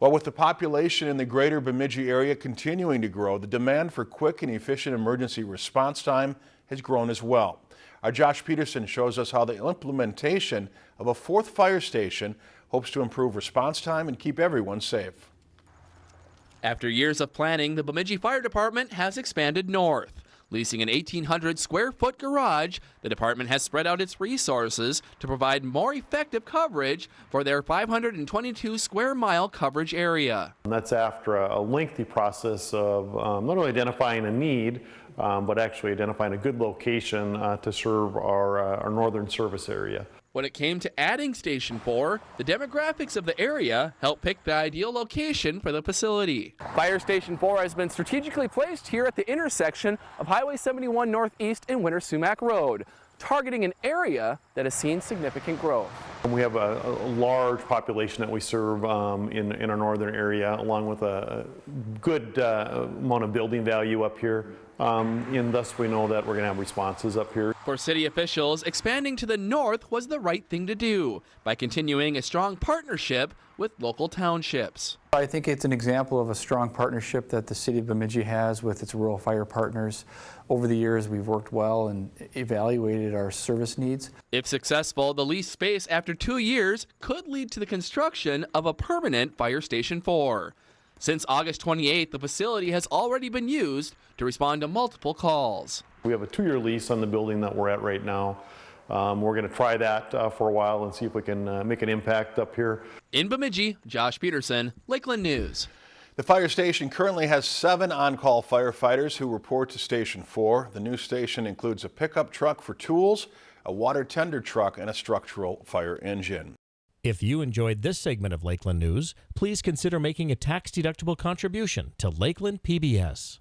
Well, with the population in the greater Bemidji area continuing to grow, the demand for quick and efficient emergency response time has grown as well. Our Josh Peterson shows us how the implementation of a fourth fire station hopes to improve response time and keep everyone safe. After years of planning, the Bemidji Fire Department has expanded north. Leasing an 1,800 square foot garage, the department has spread out its resources to provide more effective coverage for their 522 square mile coverage area. And that's after a lengthy process of um, not only identifying a need, um, but actually identifying a good location uh, to serve our, uh, our northern service area. When it came to adding Station 4, the demographics of the area helped pick the ideal location for the facility. Fire Station 4 has been strategically placed here at the intersection of Highway 71 Northeast and Winter Sumac Road, targeting an area that has seen significant growth. We have a, a large population that we serve um, in, in our northern area, along with a good uh, amount of building value up here. Um, and thus we know that we're going to have responses up here. For city officials, expanding to the north was the right thing to do by continuing a strong partnership with local townships. I think it's an example of a strong partnership that the city of Bemidji has with its rural fire partners. Over the years, we've worked well and evaluated our service needs. If successful, the leased space after two years could lead to the construction of a permanent Fire Station 4. Since August 28th, the facility has already been used to respond to multiple calls. We have a two-year lease on the building that we're at right now. Um, we're going to try that uh, for a while and see if we can uh, make an impact up here. In Bemidji, Josh Peterson, Lakeland News. The fire station currently has seven on-call firefighters who report to Station 4. The new station includes a pickup truck for tools, a water tender truck, and a structural fire engine. If you enjoyed this segment of Lakeland News, please consider making a tax-deductible contribution to Lakeland PBS.